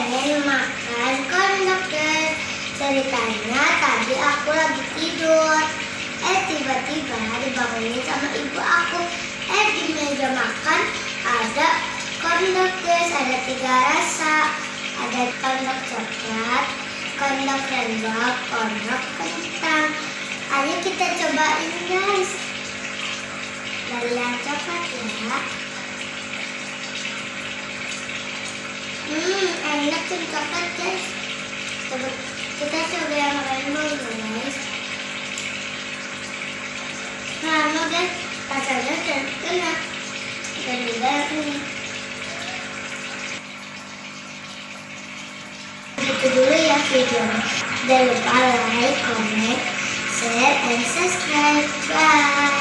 pengen makan kondokter ya. Ceritanya tadi aku lagi tidur. Eh tiba-tiba dibangunin sama ibu aku. Eh di meja makan ada kondokter Ada tiga rasa. Ada kondok coklat, kondok rendang, kondok kentang. Ayo kita cobain guys. Dari yang coklat ya. Enak tuh coklat guys. Coba kita coba yang rainbow guys. Mau guys, rasanya enak. Dan juga ini. Itu dulu ya videonya. Jangan lupa like, comment, share, and subscribe. Bye.